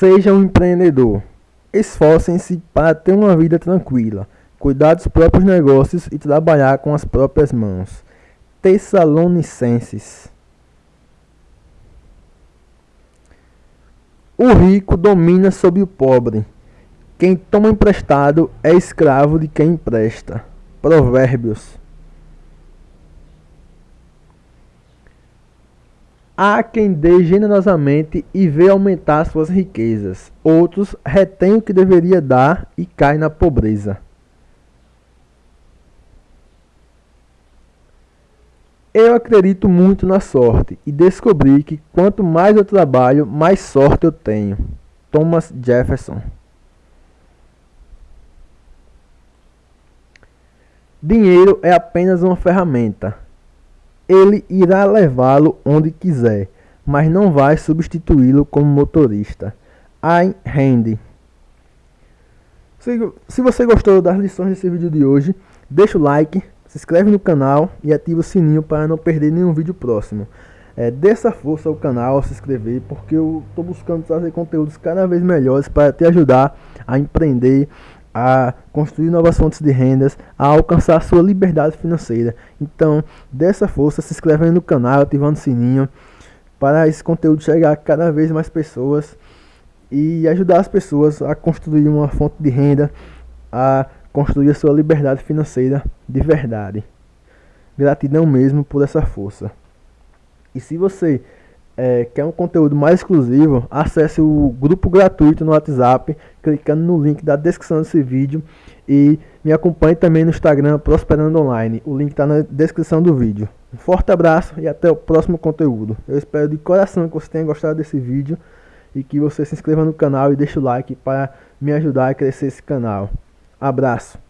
Seja um empreendedor. Esforcem-se para ter uma vida tranquila, cuidar dos próprios negócios e trabalhar com as próprias mãos. Tessalonicenses. O rico domina sobre o pobre. Quem toma emprestado é escravo de quem empresta. Provérbios. Há quem dê generosamente e vê aumentar suas riquezas. Outros retêm o que deveria dar e cai na pobreza. Eu acredito muito na sorte e descobri que quanto mais eu trabalho, mais sorte eu tenho. Thomas Jefferson. Dinheiro é apenas uma ferramenta ele irá levá-lo onde quiser, mas não vai substituí-lo como motorista. Ayn Rand. Se você gostou das lições desse vídeo de hoje, deixa o like, se inscreve no canal e ativa o sininho para não perder nenhum vídeo próximo. É, dê essa força ao canal ao se inscrever, porque eu estou buscando trazer conteúdos cada vez melhores para te ajudar a empreender, a construir novas fontes de rendas, a alcançar sua liberdade financeira. Então, dessa força, se inscrevendo no canal, ativando o sininho, para esse conteúdo chegar a cada vez mais pessoas e ajudar as pessoas a construir uma fonte de renda, a construir a sua liberdade financeira de verdade. Gratidão mesmo por essa força. E se você é, quer um conteúdo mais exclusivo, acesse o grupo gratuito no WhatsApp, clicando no link da descrição desse vídeo e me acompanhe também no Instagram Prosperando Online. O link está na descrição do vídeo. Um forte abraço e até o próximo conteúdo. Eu espero de coração que você tenha gostado desse vídeo e que você se inscreva no canal e deixe o like para me ajudar a crescer esse canal. Abraço!